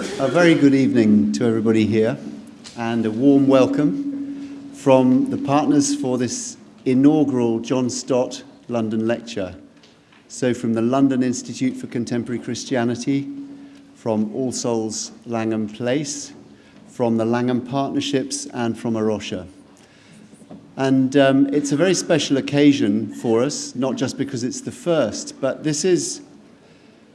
A very good evening to everybody here and a warm welcome from the partners for this inaugural John Stott London Lecture. So from the London Institute for Contemporary Christianity, from All Souls Langham Place, from the Langham Partnerships and from A Rocha. And um, it's a very special occasion for us, not just because it's the first, but this is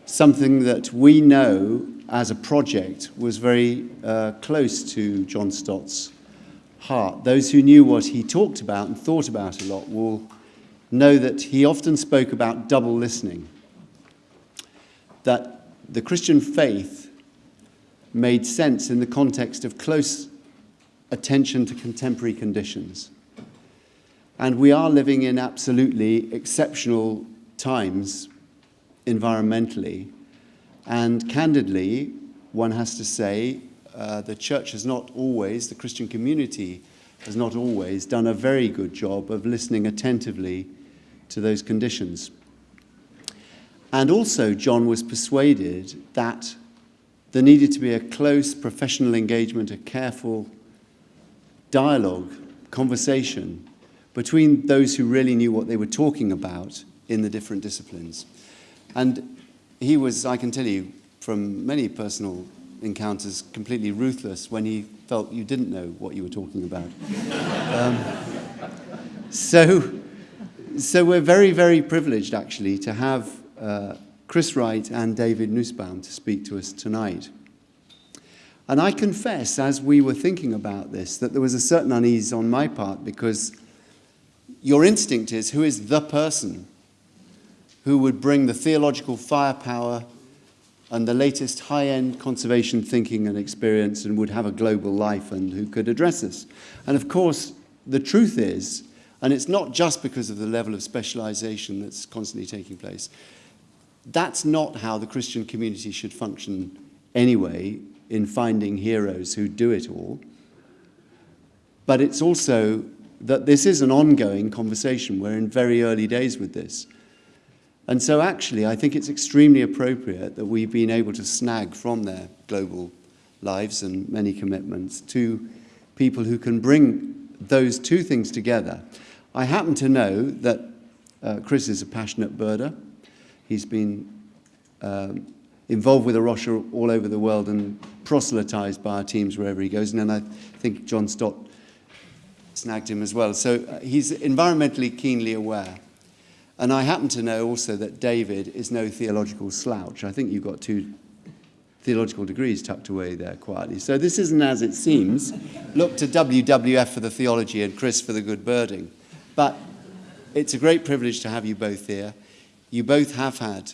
something that we know as a project was very uh, close to John Stott's heart. Those who knew what he talked about and thought about a lot will know that he often spoke about double listening. That the Christian faith made sense in the context of close attention to contemporary conditions. And we are living in absolutely exceptional times environmentally. And candidly, one has to say, uh, the church has not always, the Christian community has not always done a very good job of listening attentively to those conditions. And also, John was persuaded that there needed to be a close professional engagement, a careful dialogue, conversation between those who really knew what they were talking about in the different disciplines. And he was, I can tell you from many personal encounters, completely ruthless when he felt you didn't know what you were talking about. um, so, so we're very, very privileged actually to have uh, Chris Wright and David Nussbaum to speak to us tonight. And I confess, as we were thinking about this, that there was a certain unease on my part because your instinct is who is the person who would bring the theological firepower and the latest high-end conservation thinking and experience and would have a global life and who could address us. And of course, the truth is, and it's not just because of the level of specialization that's constantly taking place, that's not how the Christian community should function anyway in finding heroes who do it all. But it's also that this is an ongoing conversation. We're in very early days with this. And so actually, I think it's extremely appropriate that we've been able to snag from their global lives and many commitments to people who can bring those two things together. I happen to know that uh, Chris is a passionate birder. He's been um, involved with A Rocha all over the world and proselytized by our teams wherever he goes. And then I think John Stott snagged him as well. So uh, he's environmentally keenly aware. And I happen to know also that David is no theological slouch. I think you've got two theological degrees tucked away there quietly. So this isn't as it seems. Look to WWF for the theology and Chris for the good birding. But it's a great privilege to have you both here. You both have had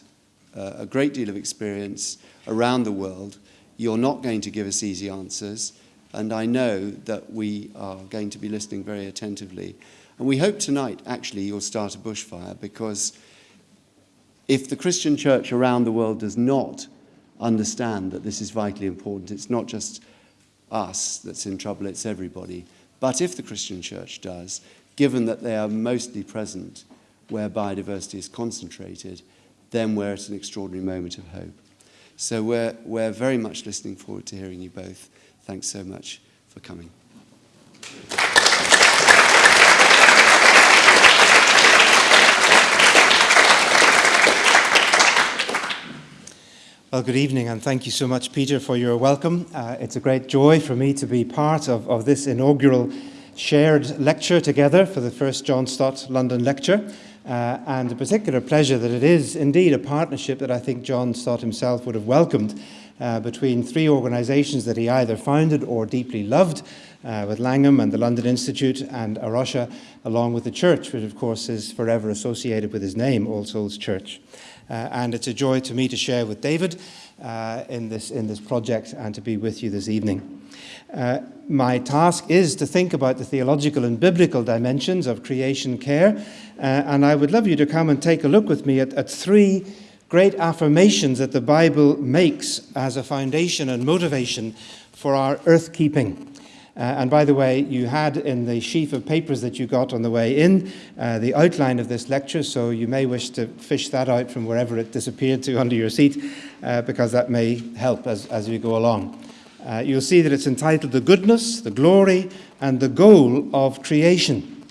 uh, a great deal of experience around the world. You're not going to give us easy answers. And I know that we are going to be listening very attentively. And we hope tonight, actually, you'll start a bushfire because if the Christian church around the world does not understand that this is vitally important, it's not just us that's in trouble, it's everybody. But if the Christian church does, given that they are mostly present where biodiversity is concentrated, then we're at an extraordinary moment of hope. So we're, we're very much listening forward to hearing you both. Thanks so much for coming. Well, good evening, and thank you so much, Peter, for your welcome. Uh, it's a great joy for me to be part of, of this inaugural shared lecture together for the first John Stott London Lecture, uh, and a particular pleasure that it is indeed a partnership that I think John Stott himself would have welcomed uh, between three organizations that he either founded or deeply loved, uh, with Langham and the London Institute and A Rocha, along with the church, which of course is forever associated with his name, All Souls Church. Uh, and it's a joy to me to share with David uh, in, this, in this project and to be with you this evening. Uh, my task is to think about the theological and biblical dimensions of creation care, uh, and I would love you to come and take a look with me at, at three great affirmations that the Bible makes as a foundation and motivation for our earth keeping. Uh, and by the way, you had in the sheaf of papers that you got on the way in uh, the outline of this lecture, so you may wish to fish that out from wherever it disappeared to under your seat, uh, because that may help as, as we go along. Uh, you'll see that it's entitled The Goodness, the Glory, and the Goal of Creation.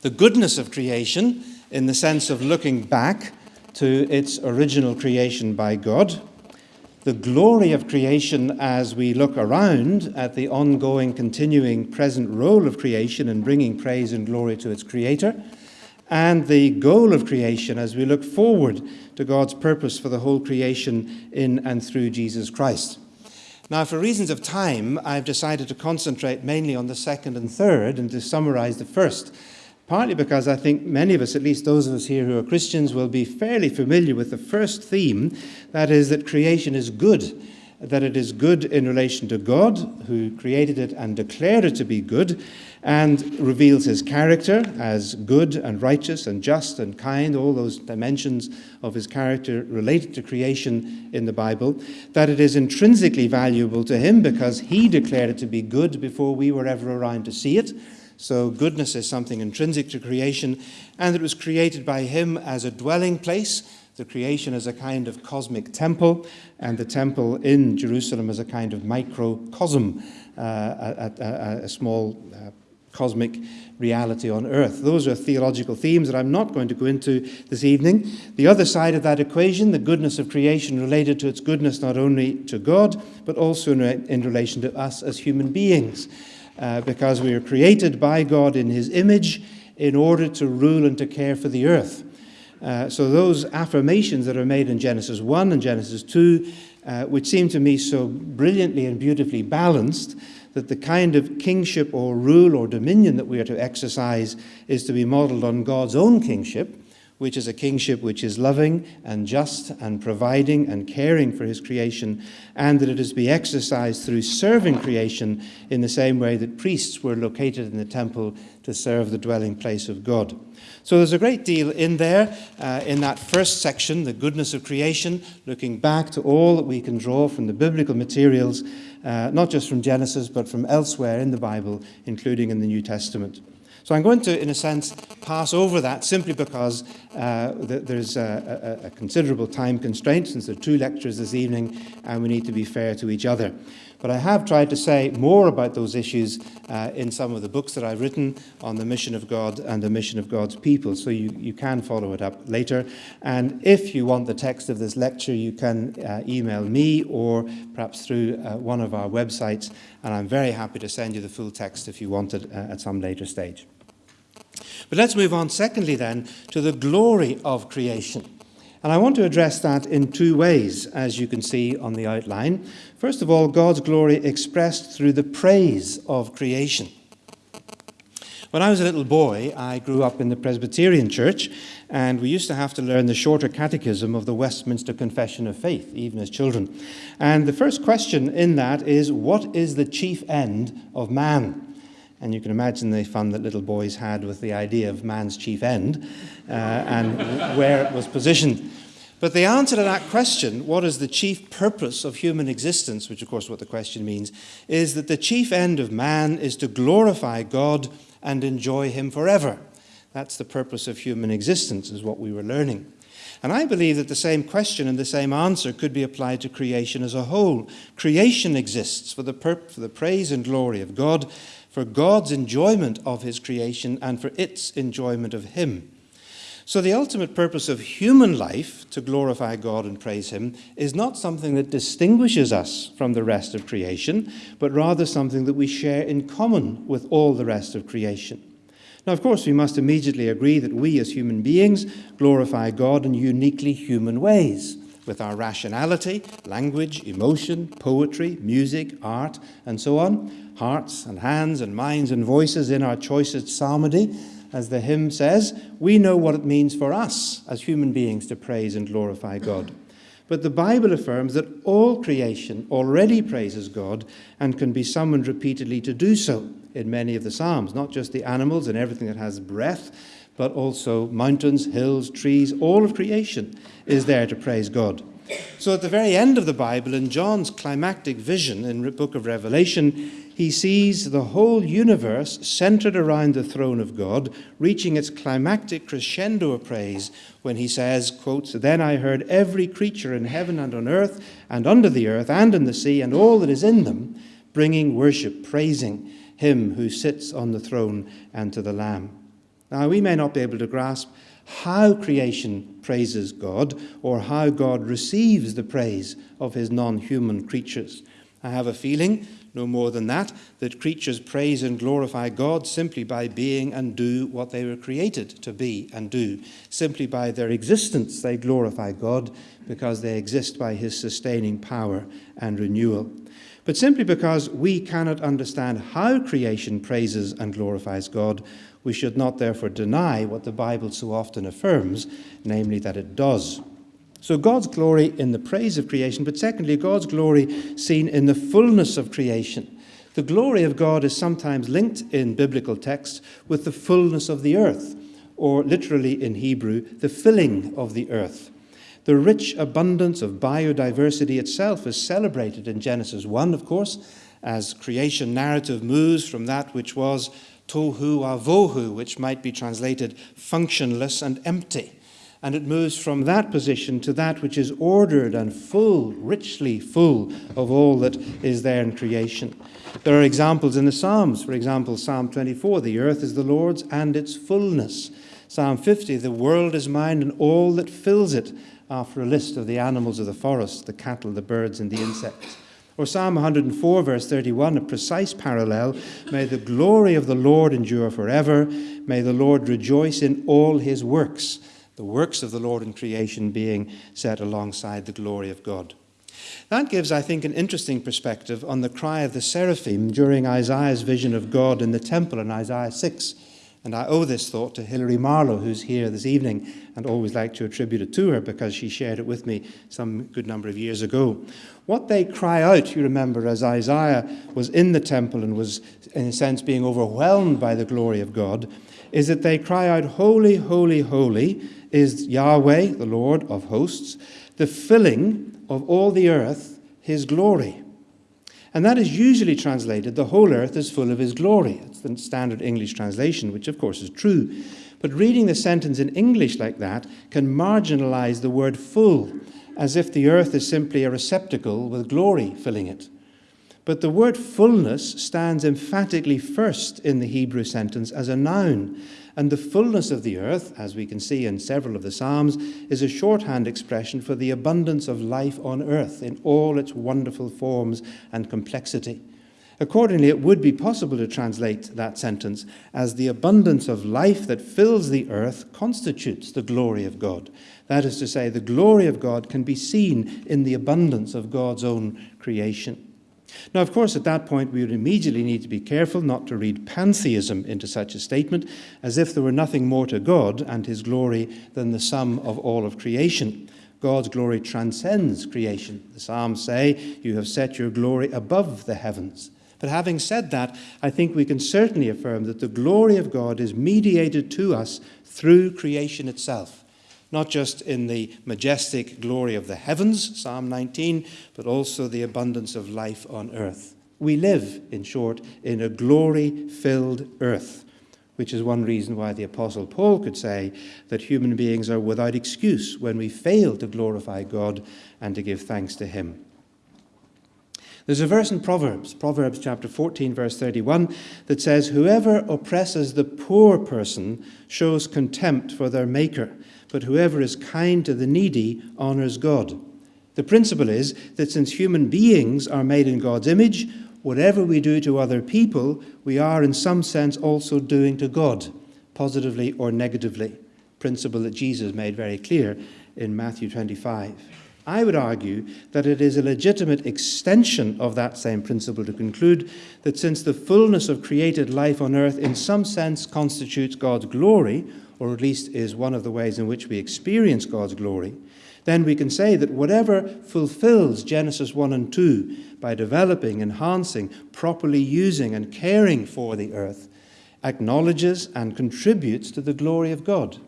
The goodness of creation, in the sense of looking back to its original creation by God the glory of creation as we look around at the ongoing, continuing, present role of creation in bringing praise and glory to its creator, and the goal of creation as we look forward to God's purpose for the whole creation in and through Jesus Christ. Now, for reasons of time, I've decided to concentrate mainly on the second and third and to summarize the first partly because I think many of us, at least those of us here who are Christians, will be fairly familiar with the first theme that is, that creation is good, that it is good in relation to God, who created it and declared it to be good, and reveals his character as good and righteous and just and kind, all those dimensions of his character related to creation in the Bible, that it is intrinsically valuable to him because he declared it to be good before we were ever around to see it so, goodness is something intrinsic to creation, and it was created by Him as a dwelling place. The creation as a kind of cosmic temple, and the temple in Jerusalem as a kind of microcosm, uh, a, a, a, small uh, cosmic reality on earth. Those are theological themes that I'm not going to go into this evening. The other side of that equation, the goodness of creation related to its goodness not only to God, but also in, in relation to us as human beings uh, because we are created by God in His image in order to rule and to care for the earth. Uh, so, those affirmations that are made in Genesis 1 and Genesis 2, uh, which seem to me so brilliantly and beautifully balanced, that the kind of kingship or rule or dominion that we are to exercise is to be modeled on God's own kingship, which is a kingship which is loving and just and providing and caring for his creation, and that it is to be exercised through serving creation in the same way that priests were located in the temple to serve the dwelling place of God. So there's a great deal in there, uh, in that first section, the goodness of creation, looking back to all that we can draw from the biblical materials, uh, not just from Genesis, but from elsewhere in the Bible, including in the New Testament. So I'm going to, in a sense, pass over that simply because uh, th there's a, a, a, considerable time constraint since there are two lectures this evening and we need to be fair to each other. But I have tried to say more about those issues uh, in some of the books that I've written on the mission of God and the mission of God's people, so you, you can follow it up later. And if you want the text of this lecture, you can uh, email me or perhaps through uh, one of our websites, and I'm very happy to send you the full text if you want it uh, at some later stage. But let's move on, secondly, then, to the glory of creation. And I want to address that in two ways, as you can see on the outline. First of all, God's glory expressed through the praise of creation. When I was a little boy, I grew up in the Presbyterian Church, and we used to have to learn the shorter catechism of the Westminster Confession of Faith, even as children. And the first question in that is What is the chief end of man? And you can imagine the fun that little boys had with the idea of man's chief end uh, and where it was positioned. But the answer to that question, what is the chief purpose of human existence, which of course what the question means, is that the chief end of man is to glorify God and enjoy Him forever. That's the purpose of human existence, is what we were learning. And I believe that the same question and the same answer could be applied to creation as a whole. Creation exists for the, for the praise and glory of God, for God's enjoyment of his creation and for its enjoyment of him. So, the ultimate purpose of human life, to glorify God and praise Him, is not something that distinguishes us from the rest of creation, but rather something that we share in common with all the rest of creation. Now, of course, we must immediately agree that we as human beings glorify God in uniquely human ways with our rationality, language, emotion, poetry, music, art, and so on, hearts and hands and minds and voices in our choicest psalmody, as the hymn says, we know what it means for us as human beings to praise and glorify God. But the Bible affirms that all creation already praises God and can be summoned repeatedly to do so in many of the Psalms, not just the animals and everything that has breath, but also mountains, hills, trees, all of creation is there to praise God. So, at the very end of the Bible, in John's climactic vision in the book of Revelation, he sees the whole universe centered around the throne of God, reaching its climactic crescendo of praise when he says, quote, Then I heard every creature in heaven and on earth and under the earth and in the sea and all that is in them, bringing worship, praising him who sits on the throne and to the Lamb. Now, we may not be able to grasp how creation praises God or how God receives the praise of his non human creatures. I have a feeling, no more than that, that creatures praise and glorify God simply by being and do what they were created to be and do. Simply by their existence, they glorify God because they exist by his sustaining power and renewal. But simply because we cannot understand how creation praises and glorifies God, we should not therefore deny what the Bible so often affirms, namely that it does. So, God's glory in the praise of creation, but secondly, God's glory seen in the fullness of creation. The glory of God is sometimes linked in biblical texts with the fullness of the earth, or literally in Hebrew, the filling of the earth. The rich abundance of biodiversity itself is celebrated in Genesis 1, of course, as creation narrative moves from that which was tohu avohu, which might be translated functionless and empty. And it moves from that position to that which is ordered and full, richly full of all that is there in creation. There are examples in the Psalms. For example, Psalm 24 the earth is the Lord's and its fullness. Psalm 50 the world is mine and all that fills it, after a list of the animals of the forest, the cattle, the birds, and the insects. Or Psalm 104, verse 31, a precise parallel. May the glory of the Lord endure forever. May the Lord rejoice in all his works. The works of the Lord in creation being set alongside the glory of God. That gives, I think, an interesting perspective on the cry of the seraphim during Isaiah's vision of God in the temple in Isaiah 6. And I owe this thought to Hilary Marlow, who's here this evening, and always like to attribute it to her because she shared it with me some good number of years ago. What they cry out, you remember, as Isaiah was in the temple and was, in a sense, being overwhelmed by the glory of God, is that they cry out, Holy, holy, holy is Yahweh, the Lord of hosts, the filling of all the earth, his glory. And that is usually translated, the whole earth is full of his glory. It's the standard English translation, which of course is true. But reading the sentence in English like that can marginalize the word full, as if the earth is simply a receptacle with glory filling it. But the word fullness stands emphatically first in the Hebrew sentence as a noun, and the fullness of the earth, as we can see in several of the Psalms, is a shorthand expression for the abundance of life on earth in all its wonderful forms and complexity. Accordingly, it would be possible to translate that sentence as the abundance of life that fills the earth constitutes the glory of God. That is to say, the glory of God can be seen in the abundance of God's own creation. Now, of course, at that point, we would immediately need to be careful not to read pantheism into such a statement, as if there were nothing more to God and his glory than the sum of all of creation. God's glory transcends creation. The Psalms say, You have set your glory above the heavens. But having said that, I think we can certainly affirm that the glory of God is mediated to us through creation itself not just in the majestic glory of the heavens, Psalm 19, but also the abundance of life on earth. We live, in short, in a glory filled earth, which is one reason why the Apostle Paul could say that human beings are without excuse when we fail to glorify God and to give thanks to Him. There's a verse in Proverbs, Proverbs chapter 14, verse 31, that says, Whoever oppresses the poor person shows contempt for their Maker but whoever is kind to the needy honors God. The principle is that since human beings are made in God's image, whatever we do to other people, we are in some sense also doing to God, positively or negatively. Principle that Jesus made very clear in Matthew 25. I would argue that it is a legitimate extension of that same principle to conclude that since the fullness of created life on earth in some sense constitutes God's glory, or at least is one of the ways in which we experience God's glory, then we can say that whatever fulfills Genesis 1 and 2 by developing, enhancing, properly using, and caring for the earth acknowledges and contributes to the glory of God.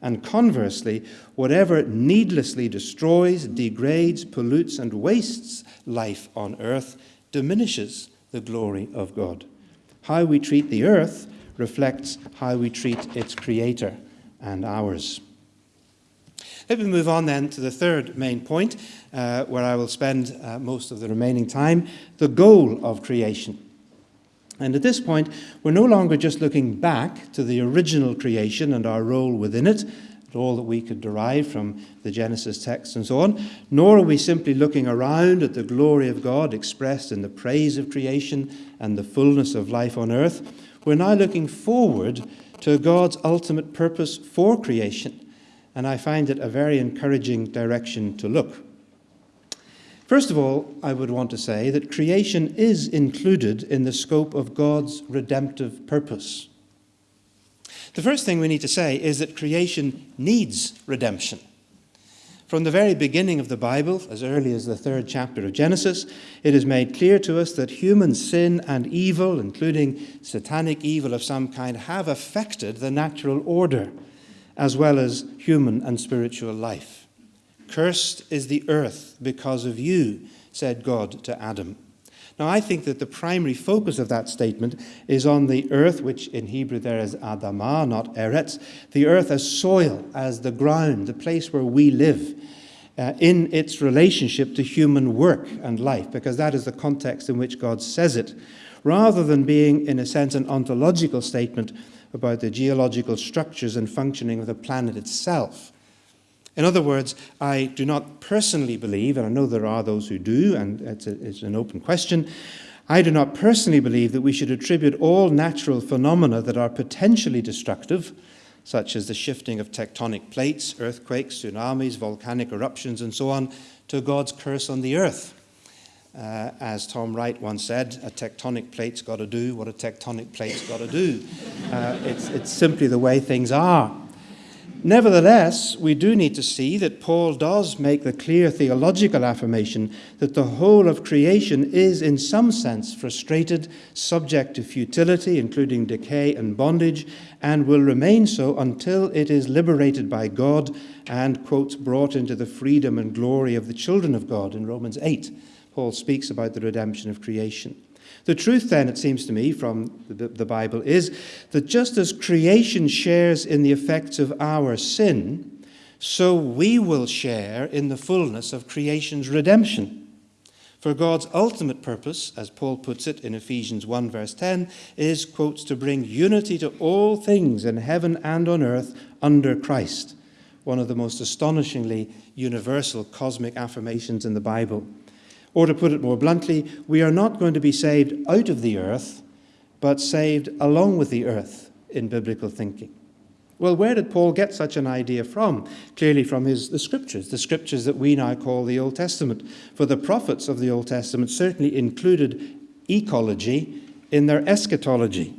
And conversely, whatever needlessly destroys, degrades, pollutes, and wastes life on earth diminishes the glory of God. How we treat the earth reflects how we treat its creator and ours. Let me move on then to the third main point, uh, where I will spend uh, most of the remaining time the goal of creation. And at this point, we're no longer just looking back to the original creation and our role within it, all that we could derive from the Genesis text and so on, nor are we simply looking around at the glory of God expressed in the praise of creation and the fullness of life on earth. We're now looking forward to God's ultimate purpose for creation, and I find it a very encouraging direction to look. First of all, I would want to say that creation is included in the scope of God's redemptive purpose. The first thing we need to say is that creation needs redemption. From the very beginning of the Bible, as early as the third chapter of Genesis, it is made clear to us that human sin and evil, including satanic evil of some kind, have affected the natural order as well as human and spiritual life. Cursed is the earth because of you, said God to Adam. Now, I think that the primary focus of that statement is on the earth, which in Hebrew there is Adamah, not Eretz, the earth as soil, as the ground, the place where we live, uh, in its relationship to human work and life, because that is the context in which God says it, rather than being, in a sense, an ontological statement about the geological structures and functioning of the planet itself. In other words, I do not personally believe, and I know there are those who do, and it's, a, it's, an open question, I do not personally believe that we should attribute all natural phenomena that are potentially destructive, such as the shifting of tectonic plates, earthquakes, tsunamis, volcanic eruptions, and so on, to God's curse on the earth. Uh, as Tom Wright once said, a tectonic plate's got to do what a tectonic plate's got to do. Uh, it's, it's simply the way things are. Nevertheless, we do need to see that Paul does make the clear theological affirmation that the whole of creation is, in some sense, frustrated, subject to futility, including decay and bondage, and will remain so until it is liberated by God and, quote, brought into the freedom and glory of the children of God in Romans 8. Paul speaks about the redemption of creation. The truth, then, it seems to me, from the, the, Bible, is that just as creation shares in the effects of our sin, so we will share in the fullness of creation's redemption. For God's ultimate purpose, as Paul puts it in Ephesians 1, verse 10, is, quotes, to bring unity to all things in heaven and on earth under Christ. One of the most astonishingly universal cosmic affirmations in the Bible. Or to put it more bluntly, we are not going to be saved out of the earth, but saved along with the earth in biblical thinking. Well, where did Paul get such an idea from? Clearly from his, the scriptures, the scriptures that we now call the Old Testament. For the prophets of the Old Testament certainly included ecology in their eschatology.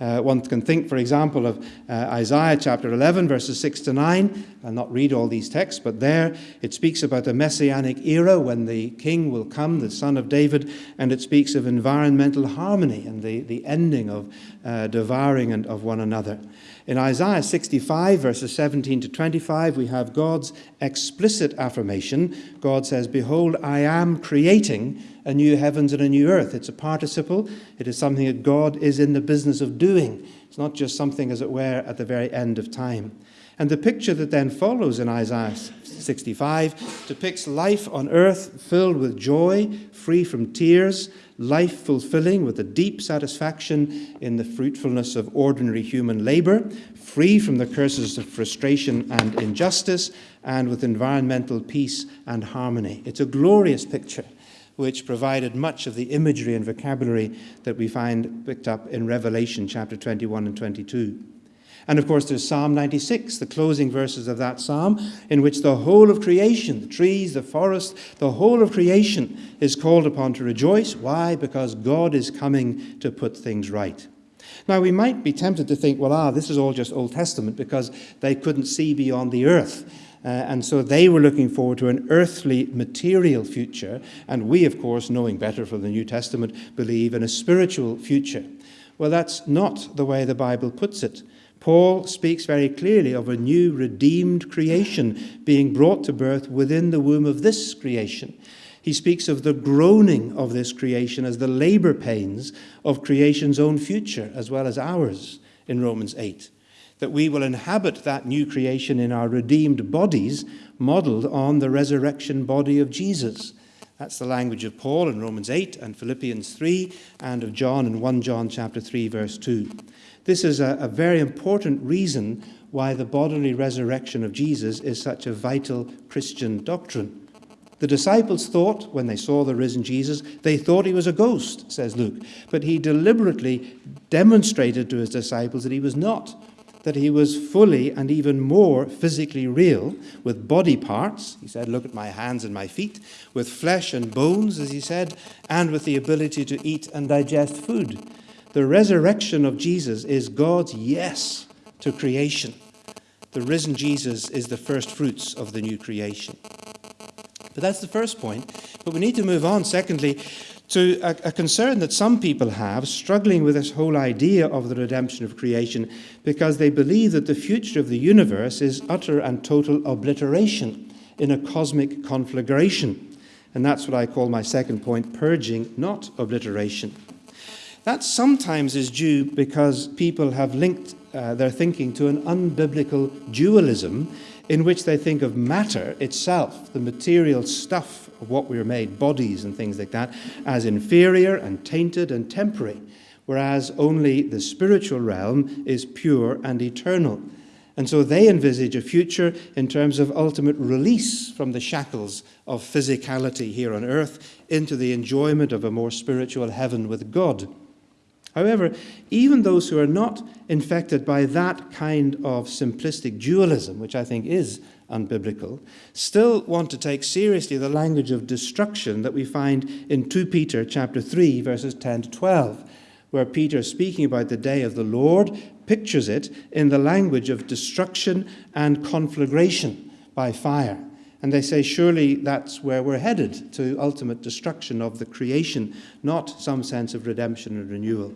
Uh, one can think, for example, of uh, Isaiah chapter 11, verses 6 to 9. I'll not read all these texts, but there it speaks about the messianic era when the king will come, the son of David, and it speaks of environmental harmony and the, the ending of uh, devouring and of one another. In Isaiah 65, verses 17 to 25, we have God's explicit affirmation. God says, Behold, I am creating a new heavens and a new earth. It's a participle. It is something that God is in the business of doing. It's not just something, as it were, at the very end of time. And the picture that then follows in Isaiah 65 depicts life on earth filled with joy, free from tears, life fulfilling with a deep satisfaction in the fruitfulness of ordinary human labor, free from the curses of frustration and injustice, and with environmental peace and harmony. It's a glorious picture which provided much of the imagery and vocabulary that we find picked up in Revelation chapter 21 and 22. And of course, there's Psalm 96, the closing verses of that psalm, in which the whole of creation, the trees, the forest, the whole of creation is called upon to rejoice. Why? Because God is coming to put things right. Now, we might be tempted to think, well, ah, this is all just Old Testament because they couldn't see beyond the earth. Uh, and so they were looking forward to an earthly material future. And we, of course, knowing better from the New Testament, believe in a spiritual future. Well, that's not the way the Bible puts it. Paul speaks very clearly of a new redeemed creation being brought to birth within the womb of this creation. He speaks of the groaning of this creation as the labor pains of creation's own future as well as ours in Romans 8. That we will inhabit that new creation in our redeemed bodies, modeled on the resurrection body of Jesus. That's the language of Paul in Romans 8 and Philippians 3 and of John in 1 John chapter 3 verse 2. This is a, a very important reason why the bodily resurrection of Jesus is such a vital Christian doctrine. The disciples thought, when they saw the risen Jesus, they thought he was a ghost, says Luke. But he deliberately demonstrated to his disciples that he was not, that he was fully and even more physically real, with body parts, he said, Look at my hands and my feet, with flesh and bones, as he said, and with the ability to eat and digest food. The resurrection of Jesus is God's yes to creation. The risen Jesus is the first fruits of the new creation. But that's the first point. But we need to move on, secondly, to a, a, concern that some people have, struggling with this whole idea of the redemption of creation, because they believe that the future of the universe is utter and total obliteration in a cosmic conflagration. And that's what I call my second point purging, not obliteration. That sometimes is due because people have linked uh, their thinking to an unbiblical dualism in which they think of matter itself, the material stuff of what we are made, bodies and things like that, as inferior and tainted and temporary, whereas only the spiritual realm is pure and eternal. And so they envisage a future in terms of ultimate release from the shackles of physicality here on earth into the enjoyment of a more spiritual heaven with God. However, even those who are not infected by that kind of simplistic dualism, which I think is unbiblical, still want to take seriously the language of destruction that we find in 2 Peter chapter 3 verses 10 to 12, where Peter speaking about the day of the Lord pictures it in the language of destruction and conflagration by fire. And they say, surely that's where we're headed to ultimate destruction of the creation, not some sense of redemption and renewal.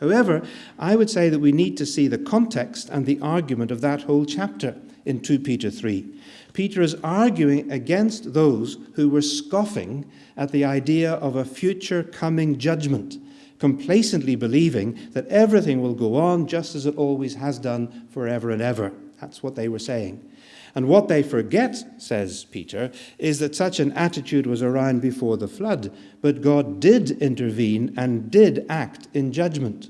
However, I would say that we need to see the context and the argument of that whole chapter in 2 Peter 3. Peter is arguing against those who were scoffing at the idea of a future coming judgment, complacently believing that everything will go on just as it always has done forever and ever. That's what they were saying. And what they forget, says Peter, is that such an attitude was around before the flood, but God did intervene and did act in judgment.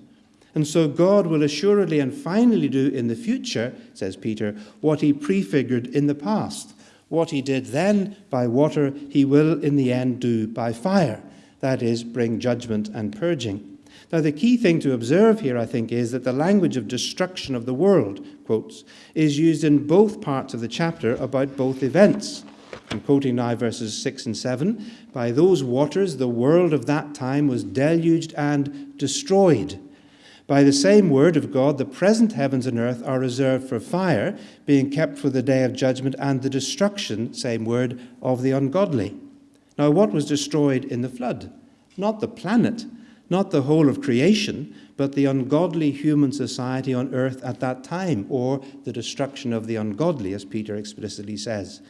And so God will assuredly and finally do in the future, says Peter, what he prefigured in the past. What he did then by water, he will in the end do by fire. That is, bring judgment and purging. Now, the key thing to observe here, I think, is that the language of destruction of the world, quotes, is used in both parts of the chapter about both events. I'm quoting now verses 6 and 7. By those waters, the world of that time was deluged and destroyed. By the same word of God, the present heavens and earth are reserved for fire, being kept for the day of judgment and the destruction, same word, of the ungodly. Now, what was destroyed in the flood? Not the planet, not the whole of creation, but the ungodly human society on earth at that time, or the destruction of the ungodly, as Peter explicitly says.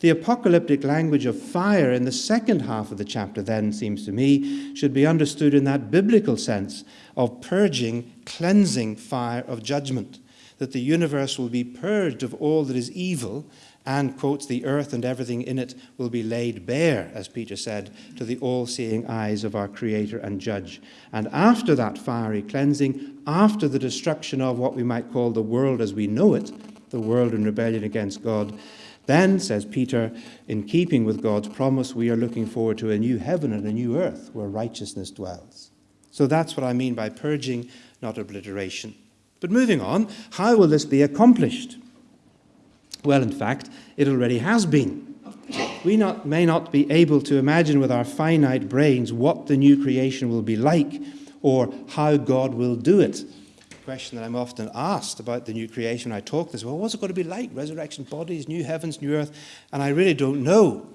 The apocalyptic language of fire in the second half of the chapter, then, seems to me, should be understood in that biblical sense of purging, cleansing fire of judgment, that the universe will be purged of all that is evil and quotes the earth and everything in it will be laid bare, as Peter said, to the all seeing eyes of our Creator and Judge. And after that fiery cleansing, after the destruction of what we might call the world as we know it, the world in rebellion against God, then, says Peter, in keeping with God's promise, we are looking forward to a new heaven and a new earth where righteousness dwells. So that's what I mean by purging, not obliteration. But moving on, how will this be accomplished? Well, in fact, it already has been. We not, may not be able to imagine with our finite brains what the new creation will be like or how God will do it. The question that I'm often asked about the new creation when I talk this, well, what's it going to be like? Resurrection bodies, new heavens, new earth? And I really don't know.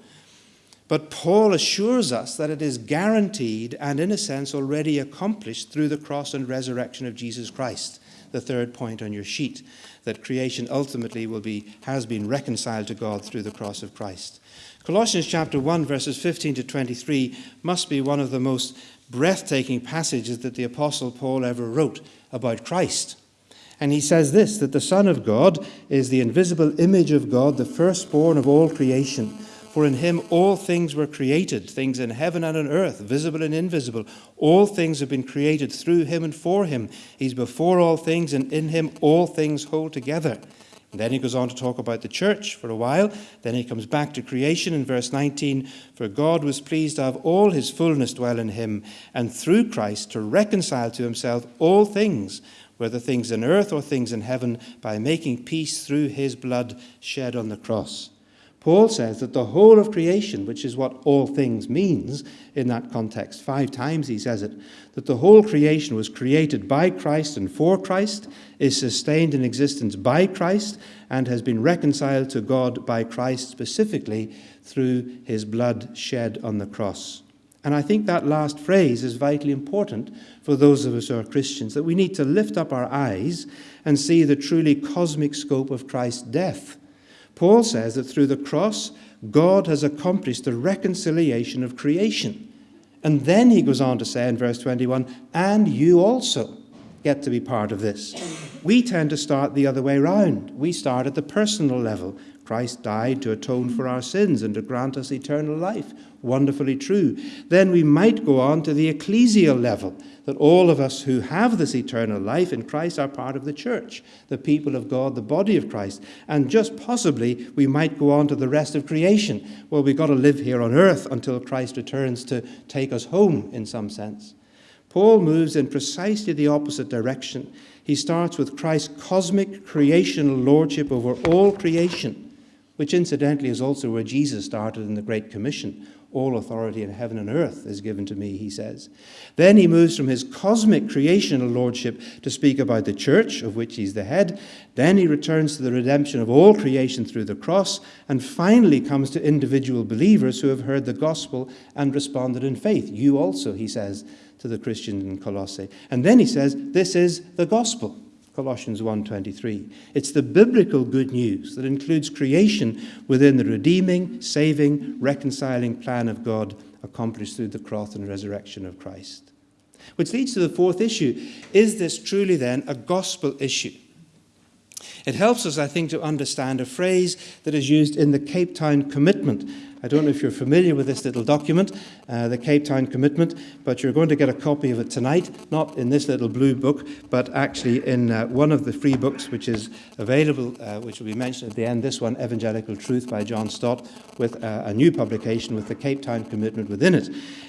But Paul assures us that it is guaranteed and, in a sense, already accomplished through the cross and resurrection of Jesus Christ the third point on your sheet, that creation ultimately will be, has been reconciled to God through the cross of Christ. Colossians chapter 1, verses 15 to 23 must be one of the most breathtaking passages that the Apostle Paul ever wrote about Christ. And he says this that the Son of God is the invisible image of God, the firstborn of all creation. For in him all things were created, things in heaven and on earth, visible and invisible. All things have been created through him and for him. He's before all things, and in him all things hold together. And then he goes on to talk about the church for a while. Then he comes back to creation in verse 19. For God was pleased to have all his fullness dwell in him, and through Christ to reconcile to himself all things, whether things in earth or things in heaven, by making peace through his blood shed on the cross. Paul says that the whole of creation, which is what all things means in that context, five times he says it, that the whole creation was created by Christ and for Christ, is sustained in existence by Christ, and has been reconciled to God by Christ specifically through his blood shed on the cross. And I think that last phrase is vitally important for those of us who are Christians, that we need to lift up our eyes and see the truly cosmic scope of Christ's death Paul says that through the cross, God has accomplished the reconciliation of creation. And then he goes on to say in verse 21 and you also get to be part of this. We tend to start the other way round. We start at the personal level. Christ died to atone for our sins and to grant us eternal life. Wonderfully true. Then we might go on to the ecclesial level that all of us who have this eternal life in Christ are part of the church, the people of God, the body of Christ. And just possibly we might go on to the rest of creation. Well, we've got to live here on earth until Christ returns to take us home in some sense. Paul moves in precisely the opposite direction. He starts with Christ's cosmic creational lordship over all creation, which incidentally is also where Jesus started in the Great Commission. All authority in heaven and earth is given to me, he says. Then he moves from his cosmic creational lordship to speak about the church, of which he's the head. Then he returns to the redemption of all creation through the cross, and finally comes to individual believers who have heard the gospel and responded in faith. You also, he says to the Christians in Colossae. And then he says, This is the gospel. Colossians 1:23. It's the biblical good news that includes creation within the redeeming, saving, reconciling plan of God accomplished through the cross and resurrection of Christ. Which leads to the fourth issue. Is this truly then a gospel issue? It helps us, I think, to understand a phrase that is used in the Cape Town Commitment I don't know if you're familiar with this little document, uh, the Cape Town Commitment, but you're going to get a copy of it tonight, not in this little blue book, but actually in uh, one of the free books which is available, uh, which will be mentioned at the end, this one, Evangelical Truth by John Stott, with uh, a new publication with the Cape Town Commitment within it.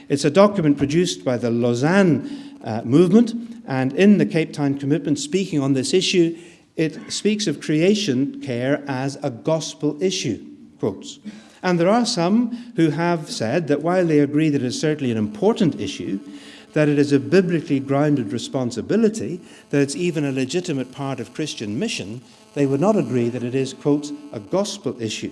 It's a document produced by the Lausanne uh, movement, and in the Cape Town Commitment, speaking on this issue, it speaks of creation care as a gospel issue, quotes. And there are some who have said that while they agree that it is certainly an important issue, that it is a biblically grounded responsibility, that it's even a legitimate part of Christian mission, they would not agree that it is, quote, a gospel issue.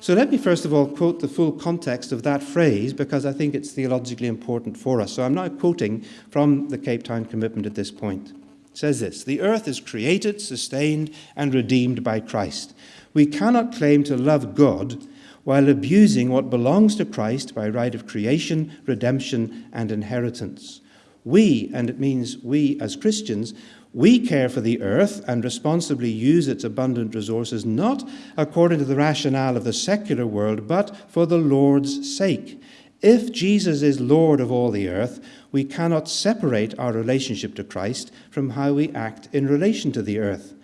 So let me first of all quote the full context of that phrase because I think it's theologically important for us. So I'm now quoting from the Cape Town Commitment at this point. Says this The earth is created, sustained, and redeemed by Christ. We cannot claim to love God while abusing what belongs to Christ by right of creation, redemption, and inheritance. We, and it means we as Christians, we care for the earth and responsibly use its abundant resources not according to the rationale of the secular world, but for the Lord's sake. If Jesus is Lord of all the earth, we cannot separate our relationship to Christ from how we act in relation to the earth.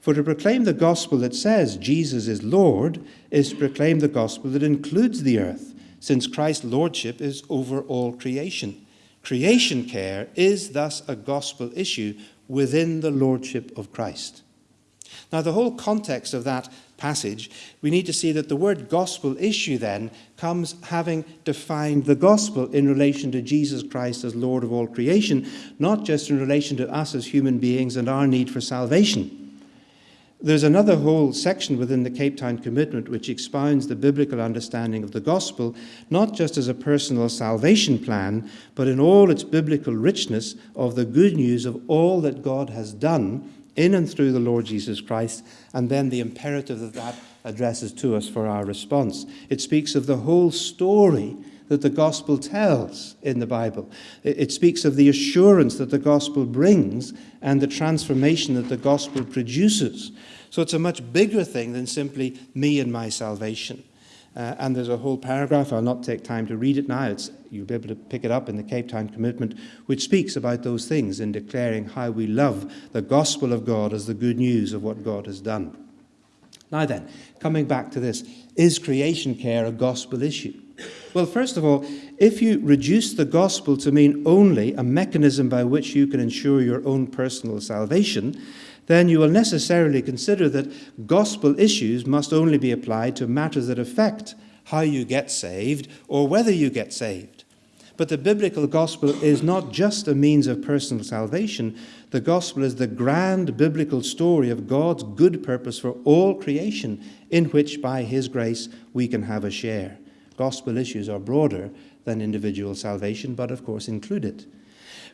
For to proclaim the gospel that says Jesus is Lord is to proclaim the gospel that includes the earth, since Christ's lordship is over all creation. Creation care is thus a gospel issue within the lordship of Christ. Now, the whole context of that passage, we need to see that the word gospel issue then comes having defined the gospel in relation to Jesus Christ as Lord of all creation, not just in relation to us as human beings and our need for salvation. There's another whole section within the Cape Town Commitment which expounds the biblical understanding of the gospel, not just as a personal salvation plan, but in all its biblical richness of the good news of all that God has done in and through the Lord Jesus Christ, and then the imperative that that addresses to us for our response. It speaks of the whole story that the gospel tells in the Bible. It speaks of the assurance that the gospel brings and the transformation that the gospel produces. So it's a much bigger thing than simply me and my salvation. Uh, and there's a whole paragraph, I'll not take time to read it now, it's, you'll be able to pick it up in the Cape Town Commitment, which speaks about those things in declaring how we love the gospel of God as the good news of what God has done. Now then, coming back to this, is creation care a gospel issue? Well, first of all, if you reduce the gospel to mean only a mechanism by which you can ensure your own personal salvation, then you will necessarily consider that gospel issues must only be applied to matters that affect how you get saved or whether you get saved. But the biblical gospel is not just a means of personal salvation. The gospel is the grand biblical story of God's good purpose for all creation, in which, by His grace, we can have a share. Gospel issues are broader than individual salvation, but of course include it.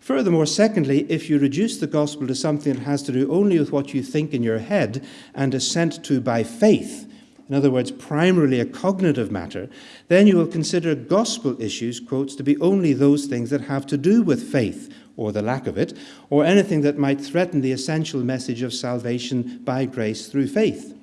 Furthermore, secondly, if you reduce the gospel to something that has to do only with what you think in your head and assent to by faith, in other words, primarily a cognitive matter, then you will consider gospel issues, quotes, to be only those things that have to do with faith, or the lack of it, or anything that might threaten the essential message of salvation by grace through faith.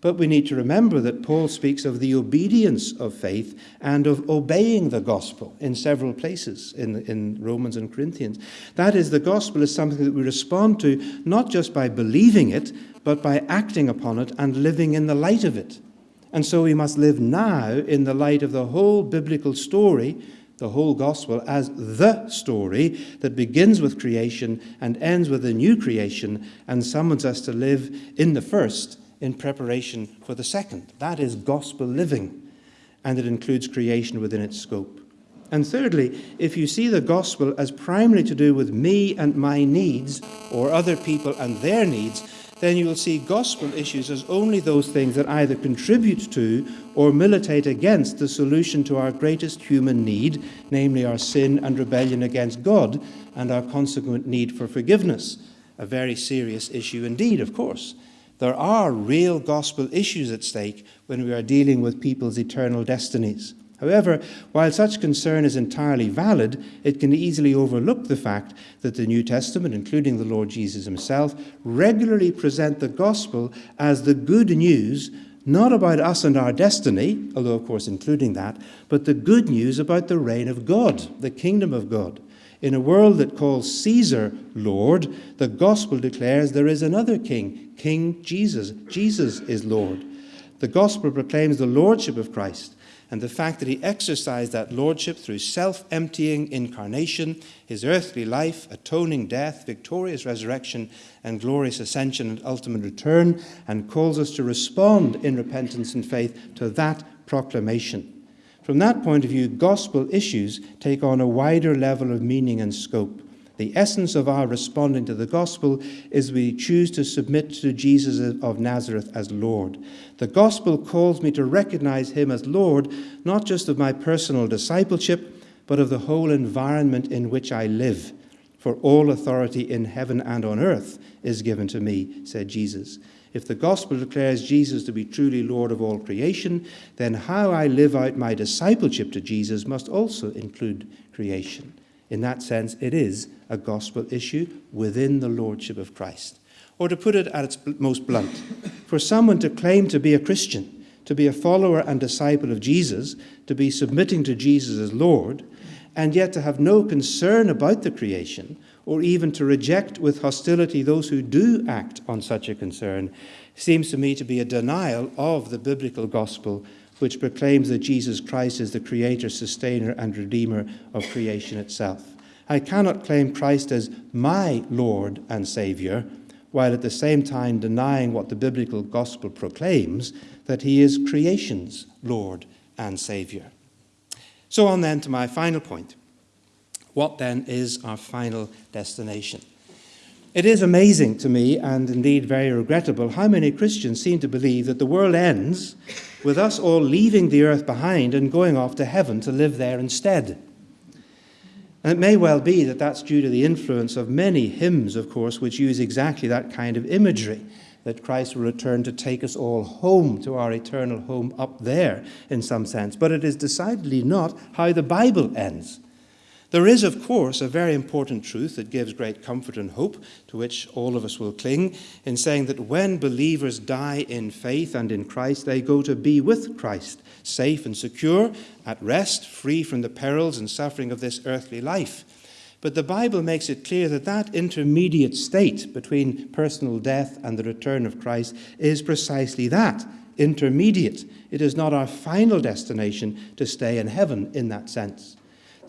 But we need to remember that Paul speaks of the obedience of faith and of obeying the gospel in several places in, in Romans and Corinthians. That is, the gospel is something that we respond to not just by believing it, but by acting upon it and living in the light of it. And so we must live now in the light of the whole biblical story, the whole gospel, as the story that begins with creation and ends with a new creation and summons us to live in the first in preparation for the second. That is gospel living, and it includes creation within its scope. And thirdly, if you see the gospel as primarily to do with me and my needs, or other people and their needs, then you will see gospel issues as only those things that either contribute to or militate against the solution to our greatest human need, namely our sin and rebellion against God and our consequent need for forgiveness. A very serious issue indeed, of course. There are real gospel issues at stake when we are dealing with people's eternal destinies. However, while such concern is entirely valid, it can easily overlook the fact that the New Testament, including the Lord Jesus himself, regularly present the gospel as the good news, not about us and our destiny, although of course including that, but the good news about the reign of God, the kingdom of God. In a world that calls Caesar Lord, the gospel declares there is another king, King Jesus. Jesus is Lord. The gospel proclaims the lordship of Christ and the fact that he exercised that lordship through self emptying incarnation, his earthly life, atoning death, victorious resurrection, and glorious ascension and ultimate return, and calls us to respond in repentance and faith to that proclamation. From that point of view, gospel issues take on a wider level of meaning and scope. The essence of our responding to the gospel is we choose to submit to Jesus of Nazareth as Lord. The gospel calls me to recognize him as Lord, not just of my personal discipleship, but of the whole environment in which I live. For all authority in heaven and on earth is given to me, said Jesus. If the gospel declares Jesus to be truly Lord of all creation, then how I live out my discipleship to Jesus must also include creation. In that sense, it is a gospel issue within the lordship of Christ. Or to put it at its most blunt, for someone to claim to be a Christian, to be a follower and disciple of Jesus, to be submitting to Jesus as Lord, and yet to have no concern about the creation, or even to reject with hostility those who do act on such a concern, seems to me to be a denial of the biblical gospel, which proclaims that Jesus Christ is the creator, sustainer, and redeemer of creation itself. I cannot claim Christ as my Lord and Savior, while at the same time denying what the biblical gospel proclaims that he is creation's Lord and Savior. So on then to my final point. What then is our final destination? It is amazing to me, and indeed very regrettable, how many Christians seem to believe that the world ends with us all leaving the earth behind and going off to heaven to live there instead. And it may well be that that's due to the influence of many hymns, of course, which use exactly that kind of imagery that Christ will return to take us all home to our eternal home up there, in some sense. But it is decidedly not how the Bible ends. There is, of course, a very important truth that gives great comfort and hope, to which all of us will cling, in saying that when believers die in faith and in Christ, they go to be with Christ, safe and secure, at rest, free from the perils and suffering of this earthly life. But the Bible makes it clear that that intermediate state between personal death and the return of Christ is precisely that intermediate. It is not our final destination to stay in heaven in that sense.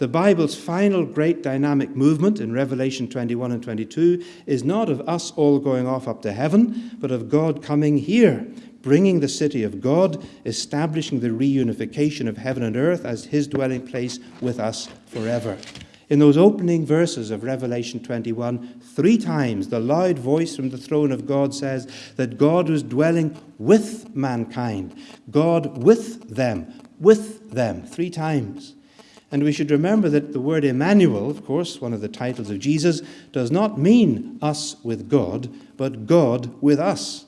The Bible's final great dynamic movement in Revelation 21 and 22 is not of us all going off up to heaven, but of God coming here, bringing the city of God, establishing the reunification of heaven and earth as his dwelling place with us forever. In those opening verses of Revelation 21, three times the loud voice from the throne of God says that God was dwelling with mankind, God with them, with them, three times. And we should remember that the word Emmanuel, of course, one of the titles of Jesus, does not mean us with God, but God with us.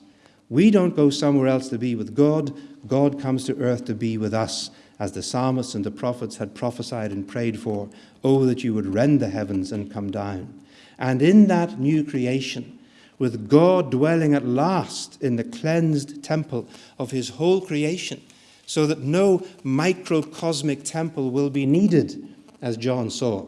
We don't go somewhere else to be with God, God comes to earth to be with us, as the psalmists and the prophets had prophesied and prayed for. Oh, that you would rend the heavens and come down. And in that new creation, with God dwelling at last in the cleansed temple of his whole creation, so that no microcosmic temple will be needed, as John saw,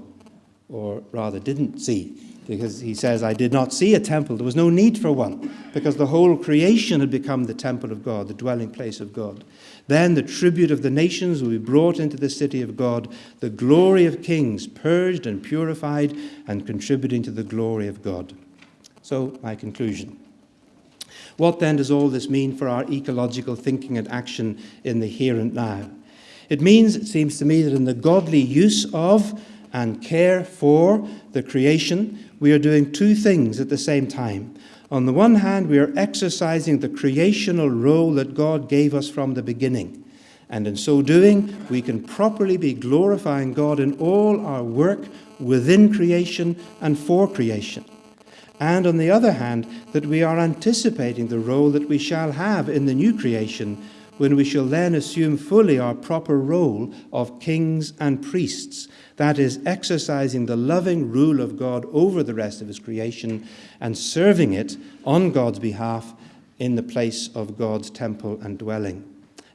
or rather didn't see, because he says, I did not see a temple. There was no need for one, because the whole creation had become the temple of God, the dwelling place of God. Then the tribute of the nations will be brought into the city of God, the glory of kings, purged and purified, and contributing to the glory of God. So, my conclusion. What then does all this mean for our ecological thinking and action in the here and now? It means, it seems to me, that in the godly use of and care for the creation, we are doing two things at the same time. On the one hand, we are exercising the creational role that God gave us from the beginning. And in so doing, we can properly be glorifying God in all our work within creation and for creation and on the other hand, that we are anticipating the role that we shall have in the new creation when we shall then assume fully our proper role of kings and priests, that is, exercising the loving rule of God over the rest of his creation and serving it on God's behalf in the place of God's temple and dwelling.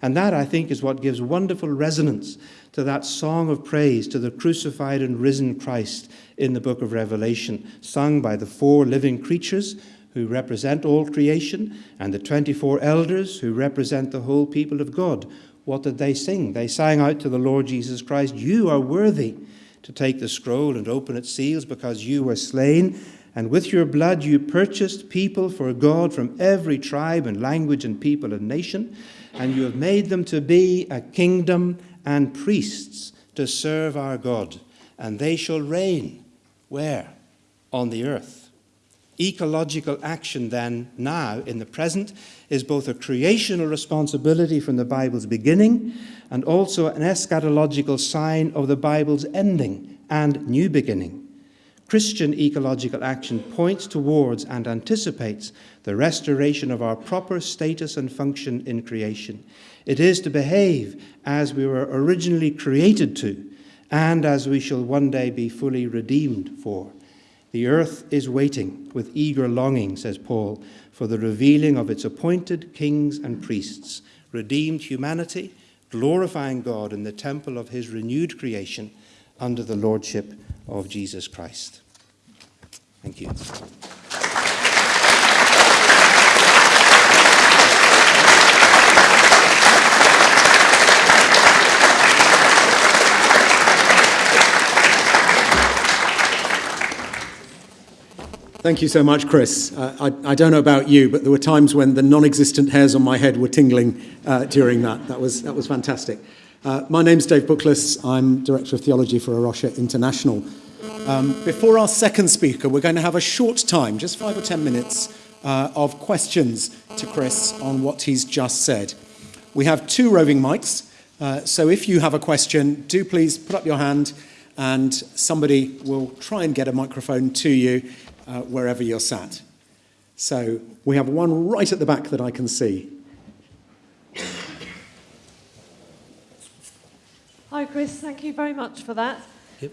And that, I think, is what gives wonderful resonance to that song of praise to the crucified and risen Christ in the book of Revelation, sung by the four living creatures who represent all creation and the 24 elders who represent the whole people of God. What did they sing? They sang out to the Lord Jesus Christ, You are worthy to take the scroll and open its seals because you were slain. And with your blood you purchased people for God from every tribe and language and people and nation. And you have made them to be a kingdom and priests to serve our God, and they shall reign. Where? On the earth. Ecological action, then, now, in the present, is both a creational responsibility from the Bible's beginning and also an eschatological sign of the Bible's ending and new beginning. Christian ecological action points towards and anticipates the restoration of our proper status and function in creation. It is to behave as we were originally created to, and as we shall one day be fully redeemed for. The earth is waiting with eager longing, says Paul, for the revealing of its appointed kings and priests, redeemed humanity, glorifying God in the temple of his renewed creation under the lordship of Jesus Christ. Thank you. Thank you so much, Chris. Uh, I, I, don't know about you, but there were times when the non existent hairs on my head were tingling uh, during that. That was, that was fantastic. Uh, my name's Dave Bookless. I'm Director of Theology for A Rocha International. Um, before our second speaker, we're going to have a short time, just five or ten minutes, uh, of questions to Chris on what he's just said. We have two roving mics, uh, so if you have a question, do please put up your hand and somebody will try and get a microphone to you uh, wherever you're sat. So we have one right at the back that I can see. Hi, Chris. Thank you very much for that.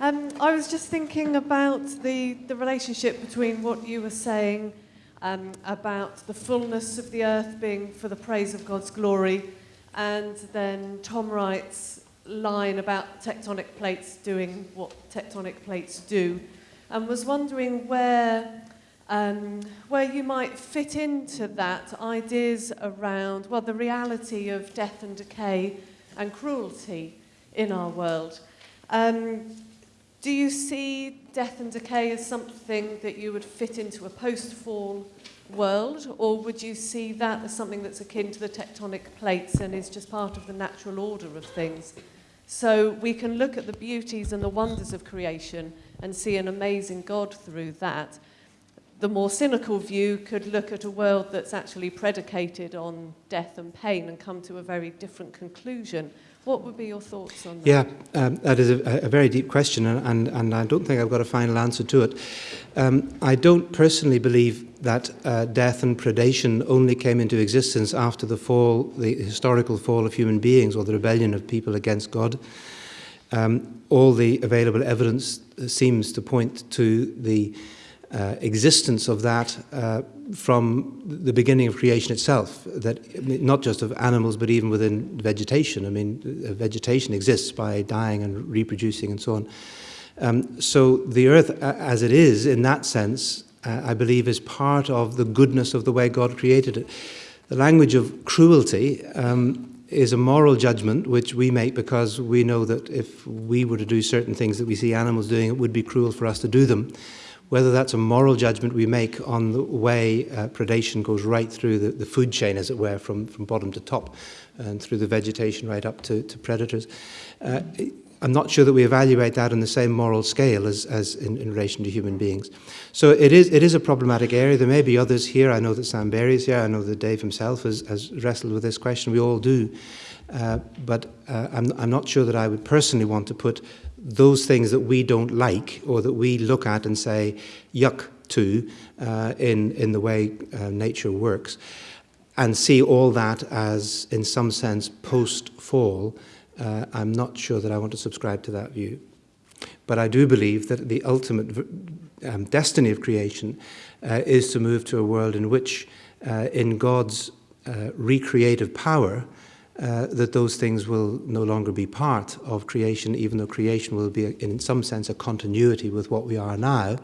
Um, I was just thinking about the, the relationship between what you were saying um, about the fullness of the earth being for the praise of God's glory, and then Tom Wright's line about tectonic plates doing what tectonic plates do, and was wondering where um, where you might fit into that ideas around well the reality of death and decay and cruelty in our world. Um, do you see death and decay as something that you would fit into a post-fall world, or would you see that as something that's akin to the tectonic plates and is just part of the natural order of things? So we can look at the beauties and the wonders of creation and see an amazing God through that. The more cynical view could look at a world that's actually predicated on death and pain and come to a very different conclusion. What would be your thoughts on that? Yeah, um, that is a, a very deep question, and, and I don't think I've got a final answer to it. Um, I don't personally believe that uh, death and predation only came into existence after the fall, the historical fall of human beings or the rebellion of people against God. Um, all the available evidence seems to point to the uh, existence of that uh, from the beginning of creation itself, that not just of animals, but even within vegetation. I mean, vegetation exists by dying and reproducing and so on. Um, so the earth, as it is, in that sense, uh, I believe, is part of the goodness of the way God created it. The language of cruelty um, is a moral judgment which we make because we know that if we were to do certain things that we see animals doing, it would be cruel for us to do them whether that's a moral judgment we make on the way uh, predation goes right through the, the food chain, as it were, from, from bottom to top, and through the vegetation right up to, to predators. Uh, I'm not sure that we evaluate that on the same moral scale as, as in, in relation to human beings. So it is, it is a problematic area. There may be others here. I know that Sam Berry is here. I know that Dave himself has, has wrestled with this question. We all do. Uh, but uh, I'm, I'm not sure that I would personally want to put those things that we don't like or that we look at and say yuck to uh, in, in the way uh, nature works and see all that as, in some sense, post-fall, uh, I'm not sure that I want to subscribe to that view. But I do believe that the ultimate um, destiny of creation uh, is to move to a world in which, uh, in God's uh, recreative power, uh, that those things will no longer be part of creation, even though creation will be, in some sense, a continuity with what we are now,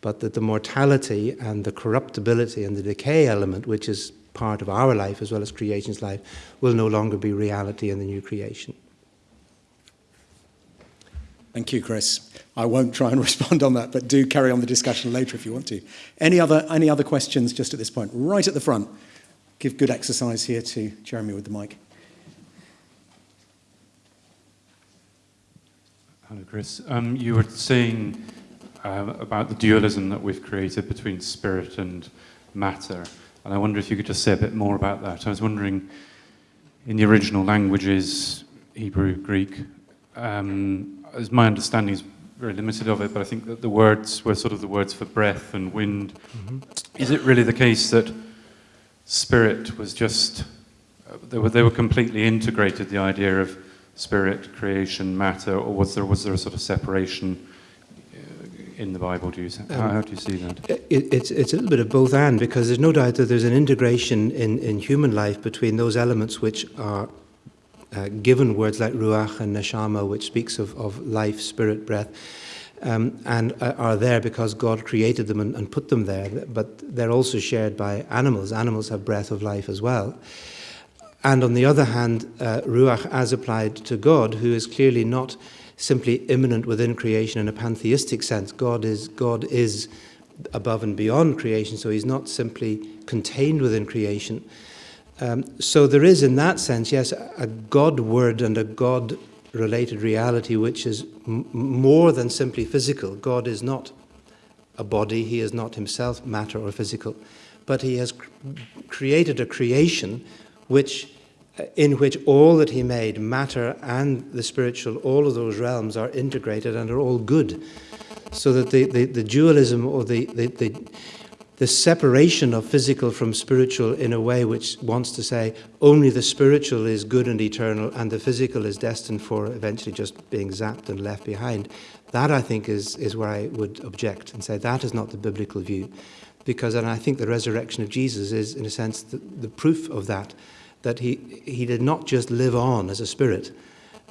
but that the mortality and the corruptibility and the decay element, which is part of our life as well as creation's life, will no longer be reality in the new creation. Thank you, Chris. I won't try and respond on that, but do carry on the discussion later if you want to. Any other, any other questions just at this point? Right at the front. Give good exercise here to Jeremy with the mic. Hello, Chris. Um, you were saying uh, about the dualism that we've created between spirit and matter, and I wonder if you could just say a bit more about that. I was wondering, in the original languages, Hebrew, Greek, um, as my understanding is very limited of it, but I think that the words were sort of the words for breath and wind. Mm-hmm. Is it really the case that spirit was just, uh, they, were, they were completely integrated, the idea of spirit, creation, matter, or was there was there a sort of separation uh, in the Bible? Do you how, um, how do you see that? It, it's it's a little bit of both and because there's no doubt that there's an integration in in human life between those elements which are uh, given words like ruach and neshama, which speaks of of life, spirit, breath. Um, and uh, are there because God created them and, and put them there, but they're also shared by animals. Animals have breath of life as well. And on the other hand, uh, Ruach as applied to God, who is clearly not simply immanent within creation in a pantheistic sense. God is, God is above and beyond creation, so he's not simply contained within creation. Um, so there is, in that sense, yes, a God word and a God related reality which is more than simply physical. God is not a body, he is not himself matter or physical, but he has cr- created a creation which uh, in which all that he made, matter and the spiritual, all of those realms are integrated and are all good. So that the, the, the dualism or the, the, the, the separation of physical from spiritual in a way which wants to say only the spiritual is good and eternal and the physical is destined for eventually just being zapped and left behind. That, I think, is, is where I would object and say that is not the biblical view. Because, and I think the resurrection of Jesus is, in a sense, the, the proof of that, that he, he did not just live on as a spirit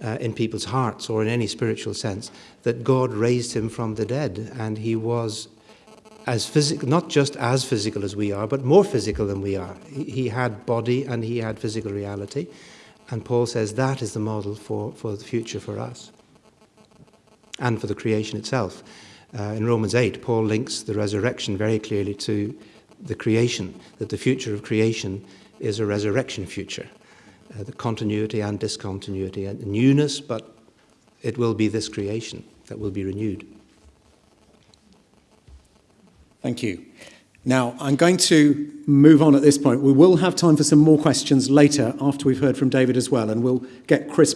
uh, in people's hearts or in any spiritual sense, that God raised him from the dead and he was as physical, not just as physical as we are, but more physical than we are. He, had body and he had physical reality. And Paul says that is the model for, for the future for us and for the creation itself. Uh, in Romans 8, Paul links the resurrection very clearly to the creation, that the future of creation is a resurrection future. Uh, the continuity and discontinuity and newness, but it will be this creation that will be renewed. Thank you. Now, I'm going to move on at this point. We will have time for some more questions later after we've heard from David as well, and we'll get Chris